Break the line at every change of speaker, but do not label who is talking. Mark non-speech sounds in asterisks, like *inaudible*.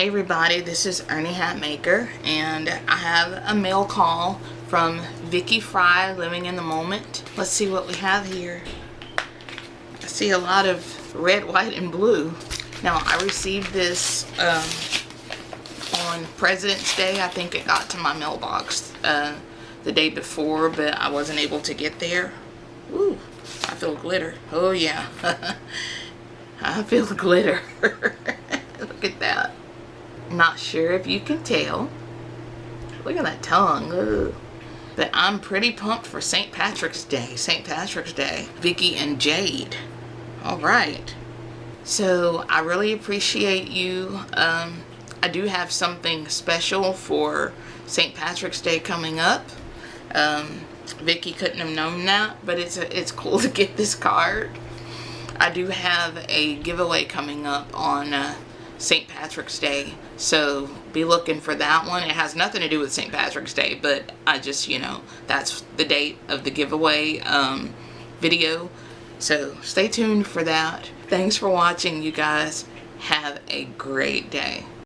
Hey everybody, this is Ernie Hatmaker and I have a mail call from Vicky Fry, Living in the Moment. Let's see what we have here. I see a lot of red, white, and blue. Now I received this um, on President's Day. I think it got to my mailbox uh, the day before, but I wasn't able to get there. Ooh, I feel glitter. Oh yeah. *laughs* I feel glitter. *laughs* Not sure if you can tell. Look at that tongue. Ugh. But I'm pretty pumped for St. Patrick's Day. St. Patrick's Day. Vicky and Jade. Alright. So I really appreciate you. Um, I do have something special for St. Patrick's Day coming up. Um, Vicky couldn't have known that, but it's a, it's *laughs* cool to get this card. I do have a giveaway coming up on uh, St. Patrick's Day. So be looking for that one. It has nothing to do with St. Patrick's Day, but I just, you know, that's the date of the giveaway um, video. So stay tuned for that. Thanks for watching, you guys. Have a great day.